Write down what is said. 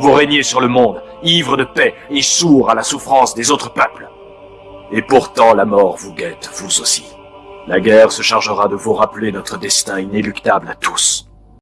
Vous régnez sur le monde, ivre de paix et sourd à la souffrance des autres peuples. Et pourtant la mort vous guette, vous aussi. La guerre se chargera de vous rappeler notre destin inéluctable à tous.